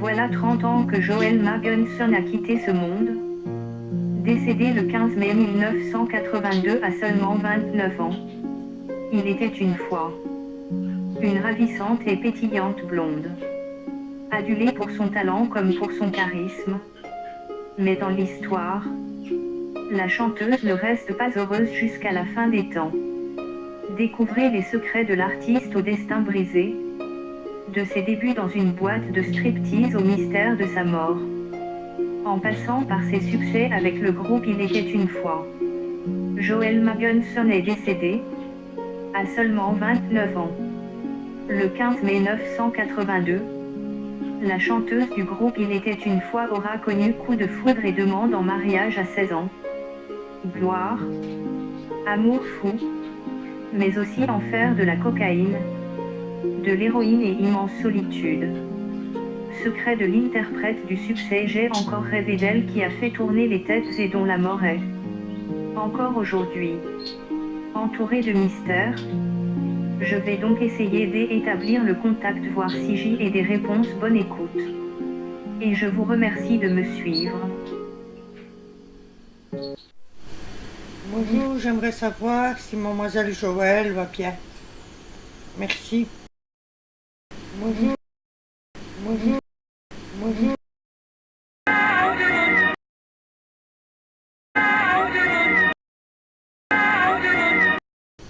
Voilà 30 ans que Joel Magunson a quitté ce monde. Décédé le 15 mai 1982 à seulement 29 ans. Il était une fois une ravissante et pétillante blonde. Adulée pour son talent comme pour son charisme. Mais dans l'histoire, la chanteuse ne reste pas heureuse jusqu'à la fin des temps. Découvrez les secrets de l'artiste au destin brisé, de ses débuts dans une boîte de striptease au mystère de sa mort. En passant par ses succès avec le groupe Il était une fois. Joel Magunson est décédé, à seulement 29 ans. Le 15 mai 1982, la chanteuse du groupe Il était une fois aura connu coup de foudre et demande en mariage à 16 ans. Gloire, amour fou, mais aussi enfer de la cocaïne, de l'héroïne et immense solitude. Secret de l'interprète du succès J'ai encore rêvé d'elle qui a fait tourner les têtes et dont la mort est encore aujourd'hui entourée de mystères. Je vais donc essayer d'établir le contact voir si j'y ai des réponses bonne écoute. Et je vous remercie de me suivre. Bonjour, j'aimerais savoir si mademoiselle Joël va bien. Merci.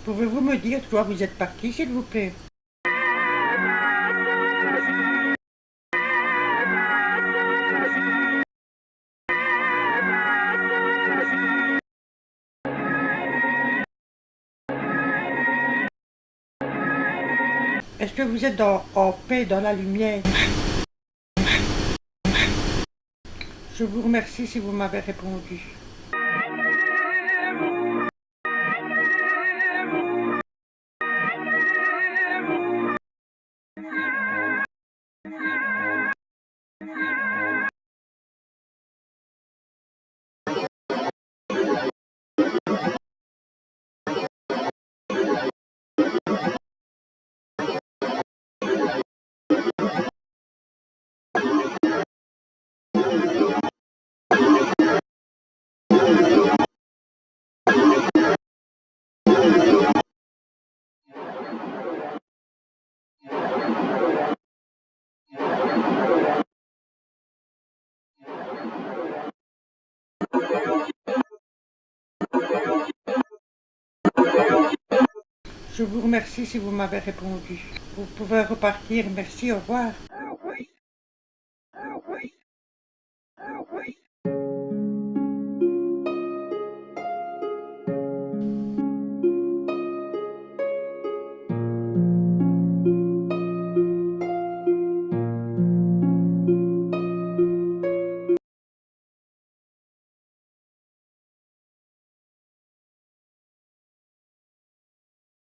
Pouvez-vous me dire toi vous êtes parti, s'il vous plaît? Est-ce que vous êtes en paix dans la lumière? Je vous remercie si vous m'avez répondu. Je vous remercie si vous m'avez répondu. Vous pouvez repartir. Merci, au revoir.